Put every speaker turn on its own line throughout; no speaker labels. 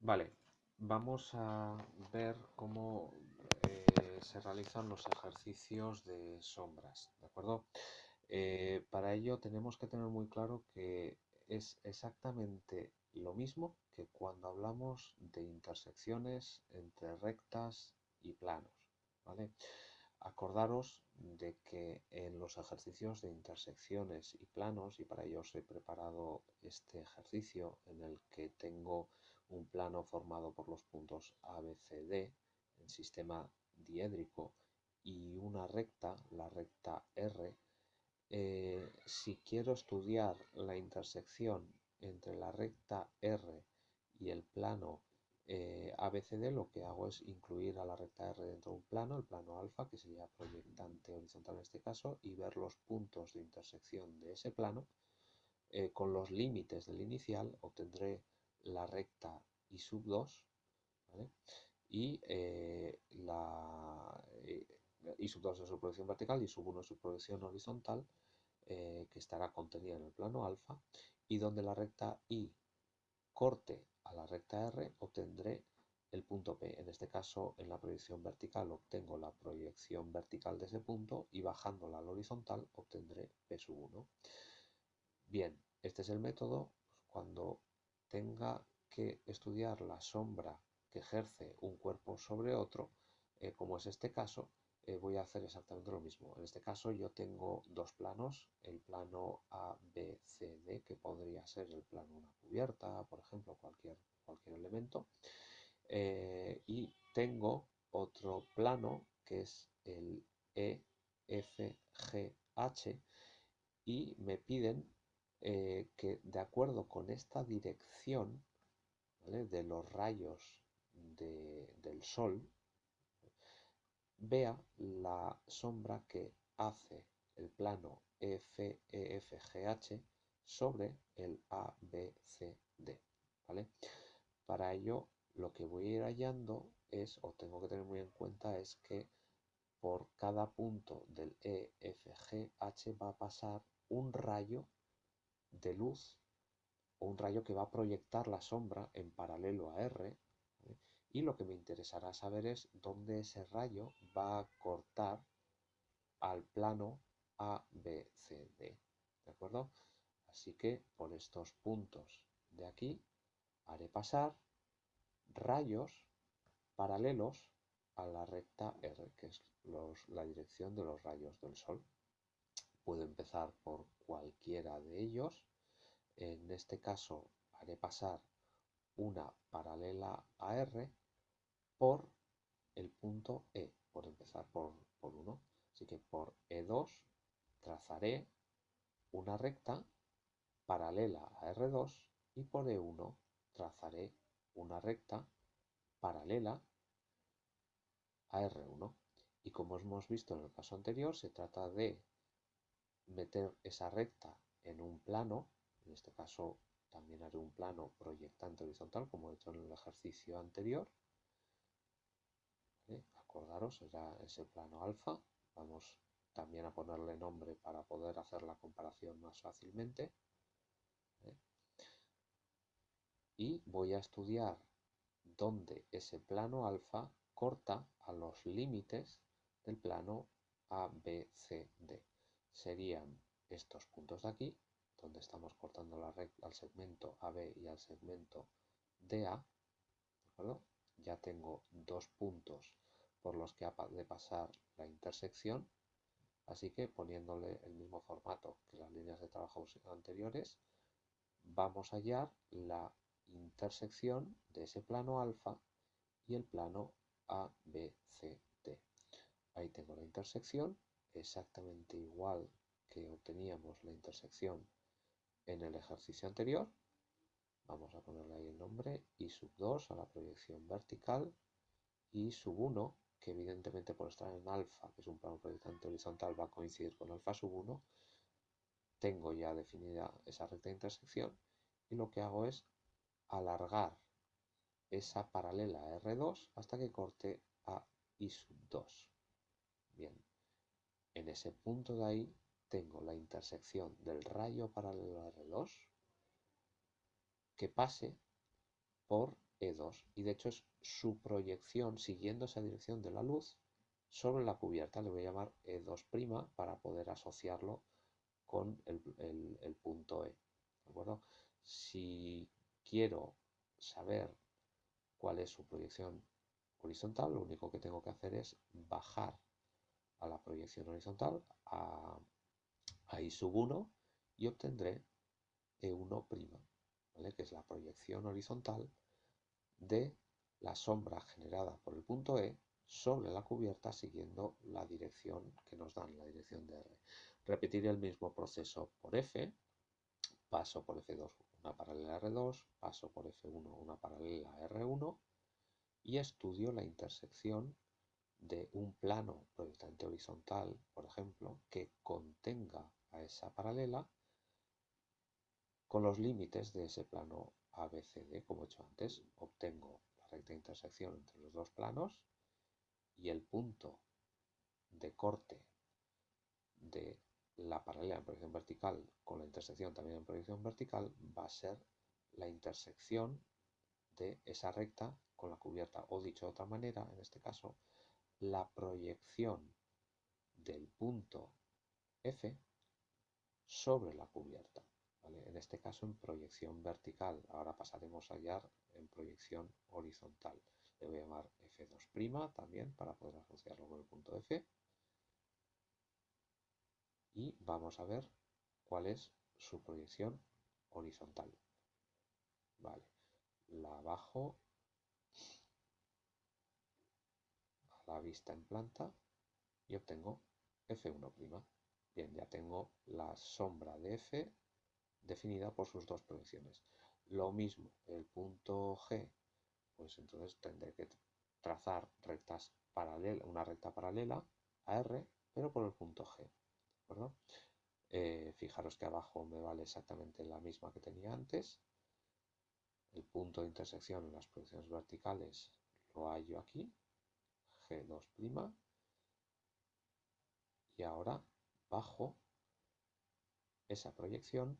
Vale, vamos a ver cómo eh, se realizan los ejercicios de sombras, ¿de acuerdo? Eh, para ello tenemos que tener muy claro que es exactamente lo mismo que cuando hablamos de intersecciones entre rectas y planos, ¿vale? Acordaros de que en los ejercicios de intersecciones y planos, y para ello os he preparado este ejercicio en el que tengo un plano formado por los puntos A, B, C, D en sistema diédrico y una recta, la recta R, eh, si quiero estudiar la intersección entre la recta R y el plano eh, ABCD, lo que hago es incluir a la recta R dentro de un plano, el plano alfa, que sería proyectante horizontal en este caso, y ver los puntos de intersección de ese plano. Eh, con los límites del inicial obtendré la recta I sub 2, y eh, la I sub 2 es su proyección vertical y sub 1 es su proyección horizontal, eh, que estará contenida en el plano alfa, y donde la recta I corte a la recta R, obtendré el punto P. En este caso, en la proyección vertical obtengo la proyección vertical de ese punto y bajándola al horizontal obtendré P sub 1. Bien, este es el método cuando tenga que estudiar la sombra que ejerce un cuerpo sobre otro, eh, como es este caso, eh, voy a hacer exactamente lo mismo. En este caso yo tengo dos planos, el plano A, B, C, D, que podría ser el plano una cubierta, por ejemplo, cualquier, cualquier elemento. Eh, y tengo otro plano que es el E, y me piden que de acuerdo con esta dirección de los rayos del sol, vea la sombra que hace el plano FEFGH sobre el ABCD. ¿vale? Para ello, lo que voy a ir hallando es, o tengo que tener muy en cuenta, es que por cada punto del EFGH va a pasar un rayo de luz o un rayo que va a proyectar la sombra en paralelo a R y lo que me interesará saber es dónde ese rayo va a cortar al plano ABCD. ¿De acuerdo? Así que por estos puntos de aquí haré pasar rayos paralelos a la recta R, que es la dirección de los rayos del Sol. Puedo empezar por cualquiera de ellos en este caso haré pasar una paralela a R por el punto E, por empezar por, por 1. Así que por E2 trazaré una recta paralela a R2 y por E1 trazaré una recta paralela a R1. Y como hemos visto en el caso anterior, se trata de meter esa recta en un plano en este caso también haré un plano proyectante horizontal como he hecho en el ejercicio anterior. Acordaros, era ese plano alfa. Vamos también a ponerle nombre para poder hacer la comparación más fácilmente. Y voy a estudiar dónde ese plano alfa corta a los límites del plano ABCD. Serían estos puntos de aquí donde estamos cortando la recta al segmento AB y al segmento DA, ya tengo dos puntos por los que ha de pasar la intersección, así que poniéndole el mismo formato que las líneas de trabajo anteriores, vamos a hallar la intersección de ese plano alfa y el plano ABCD. Ahí tengo la intersección, exactamente igual que obteníamos la intersección en el ejercicio anterior. Vamos a ponerle ahí el nombre I sub 2 a la proyección vertical y sub 1, que evidentemente por estar en alfa, que es un plano proyectante horizontal, va a coincidir con alfa sub 1. Tengo ya definida esa recta de intersección y lo que hago es alargar esa paralela a R2 hasta que corte a I sub 2. Bien, en ese punto de ahí tengo la intersección del rayo paralelo a R2 que pase por E2 y de hecho es su proyección siguiendo esa dirección de la luz sobre la cubierta. Le voy a llamar E2' para poder asociarlo con el, punto E. ¿De acuerdo? Si quiero saber cuál es su proyección horizontal, lo único que tengo que hacer es bajar a la proyección horizontal, a, a I sub 1, y obtendré E1', ¿vale? que es la proyección horizontal de la sombra generada por el punto E sobre la cubierta siguiendo la dirección que nos dan, la dirección de R. Repetiré el mismo proceso por F, paso por F2 una paralela a R2, paso por F1 una paralela a R1 y estudio la intersección de un plano proyectante horizontal, por ejemplo, que contenga a esa paralela con los límites de ese plano ABCD, como he hecho antes, obtengo la recta intersección entre los dos planos y el punto de corte de la paralela en proyección vertical con la intersección también en proyección vertical va a ser la intersección de esa recta con la cubierta, o dicho de otra manera, en este caso, la proyección del punto F sobre la cubierta. En este caso en proyección vertical. Ahora pasaremos a hallar en proyección horizontal. Le voy a llamar F2' también para poder asociarlo con el punto F. Y vamos a ver cuál es su proyección horizontal. Vale, la bajo a la vista en planta y obtengo F1'. Bien, ya tengo la sombra de F definida por sus dos proyecciones. Lo mismo, el punto G, pues entonces tendré que trazar rectas paralelas, una recta paralela a R, pero por el punto G. Eh, fijaros que abajo me vale exactamente la misma que tenía antes. El punto de intersección en las proyecciones verticales lo hallo aquí, G2', y ahora bajo esa proyección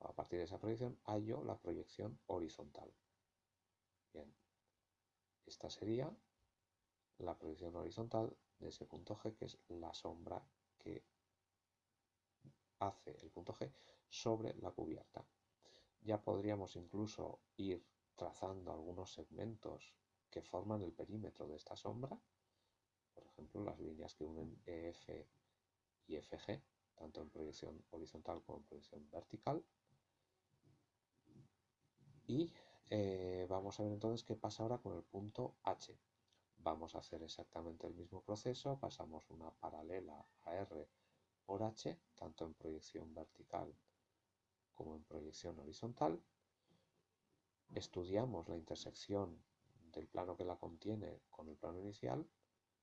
a partir de esa proyección hallo la proyección horizontal. Bien, esta sería la proyección horizontal de ese punto G, que es la sombra que hace el punto G sobre la cubierta. Ya podríamos incluso ir trazando algunos segmentos que forman el perímetro de esta sombra, por ejemplo, las líneas que unen EF y FG, tanto en proyección horizontal como en proyección vertical. Y eh, vamos a ver entonces qué pasa ahora con el punto H. Vamos a hacer exactamente el mismo proceso, pasamos una paralela a R por H, tanto en proyección vertical como en proyección horizontal. Estudiamos la intersección del plano que la contiene con el plano inicial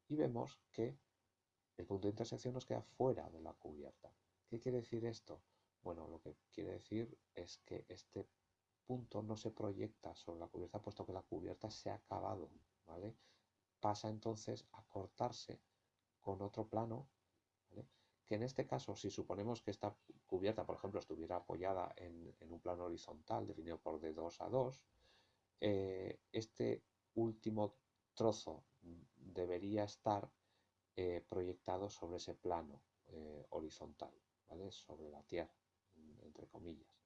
y vemos que el punto de intersección nos queda fuera de la cubierta. ¿Qué quiere decir esto? Bueno, lo que quiere decir es que este punto no se proyecta sobre la cubierta puesto que la cubierta se ha acabado, ¿vale? Pasa entonces a cortarse con otro plano, que en este caso, si suponemos que esta cubierta, por ejemplo, estuviera apoyada en, un plano horizontal definido por de 2 a 2, eh, este último trozo debería estar eh, proyectado sobre ese plano eh, horizontal, ¿vale? sobre la Tierra, entre comillas.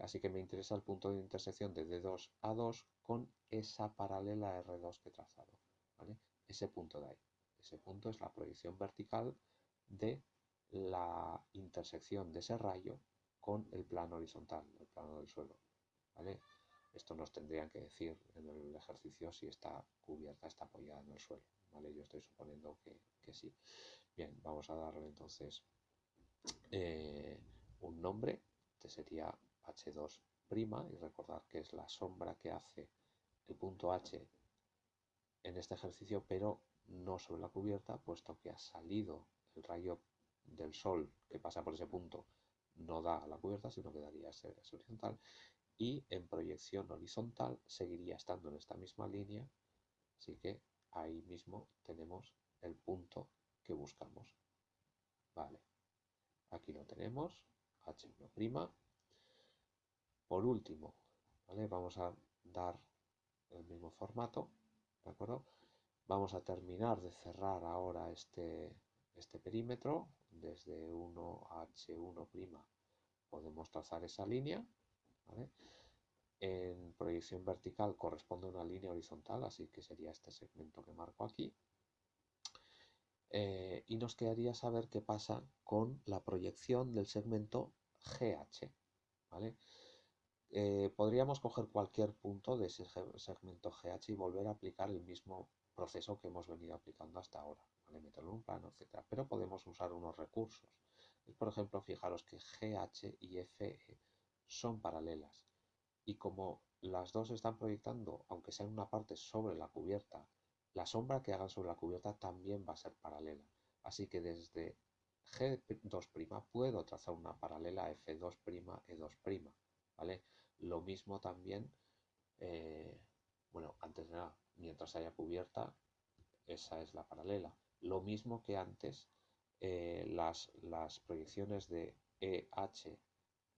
Así que me interesa el punto de intersección de D2 a 2 con esa paralela R2 que he trazado. Ese punto de ahí. Ese punto es la proyección vertical de la intersección de ese rayo con el plano horizontal, el plano del suelo. Esto nos tendrían que decir en el ejercicio si esta cubierta está apoyada en el suelo. Yo estoy suponiendo que, sí. Bien, vamos a darle entonces eh, un nombre. Este sería H2' y recordar que es la sombra que hace el punto H en este ejercicio, pero no sobre la cubierta, puesto que ha salido el rayo del sol que pasa por ese punto, no da a la cubierta, sino que daría ese, ese horizontal, y en proyección horizontal seguiría estando en esta misma línea, así que ahí mismo tenemos el punto que buscamos. Vale, aquí lo tenemos, H1', por último, ¿vale? Vamos a dar el mismo formato, ¿de acuerdo? Vamos a terminar de cerrar ahora este, este perímetro. Desde 1 a H1' podemos trazar esa línea, En proyección vertical corresponde a una línea horizontal, así que sería este segmento que marco aquí. Eh, y nos quedaría saber qué pasa con la proyección del segmento GH. Eh, podríamos coger cualquier punto de ese segmento GH y volver a aplicar el mismo proceso que hemos venido aplicando hasta ahora, ¿vale? meterlo en un plano, etc. Pero podemos usar unos recursos. Por ejemplo, fijaros que GH y FE son paralelas y como las dos están proyectando, aunque sea en una parte sobre la cubierta, la sombra que hagan sobre la cubierta también va a ser paralela. Así que desde G2' puedo trazar una paralela F2', E2', ¿vale? Lo mismo también, eh, bueno, antes de nada, mientras haya cubierta, esa es la paralela. Lo mismo que antes, eh, las, las proyecciones de EH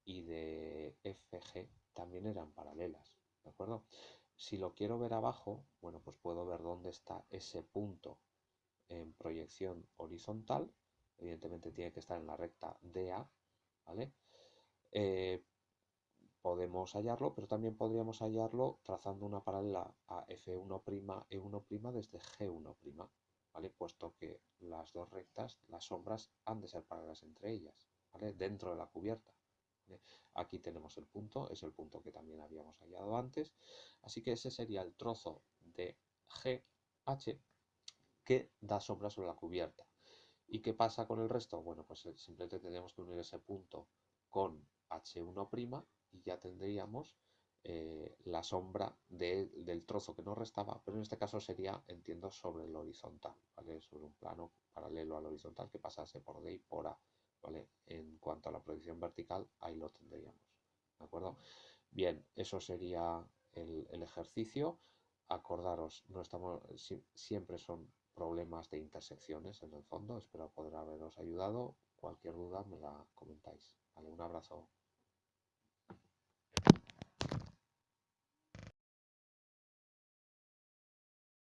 y de FG también eran paralelas, ¿de acuerdo? Si lo quiero ver abajo, bueno, pues puedo ver dónde está ese punto en proyección horizontal. Evidentemente tiene que estar en la recta DA, ¿vale? Eh, podemos hallarlo, pero también podríamos hallarlo trazando una paralela a F1', E1' desde G1', ¿vale? Puesto que las dos rectas, las sombras, han de ser paralelas entre ellas, ¿vale? Dentro de la cubierta. Aquí tenemos el punto, es el punto que también habíamos hallado antes, así que ese sería el trozo de GH que da sombra sobre la cubierta. ¿Y qué pasa con el resto? Bueno, pues simplemente tendríamos que unir ese punto con H1' y ya tendríamos eh, la sombra del trozo que nos restaba, pero en este caso sería, entiendo, sobre el horizontal, ¿vale? Sobre un plano paralelo al horizontal que pasase por D y por A, ¿vale? En cuanto a la proyección vertical, ahí lo tendríamos, ¿de acuerdo? Bien, eso sería el, el ejercicio. Acordaros, no estamos, siempre son problemas de intersecciones en el fondo. Espero poder haberos ayudado. Cualquier duda me la comentáis. Un abrazo.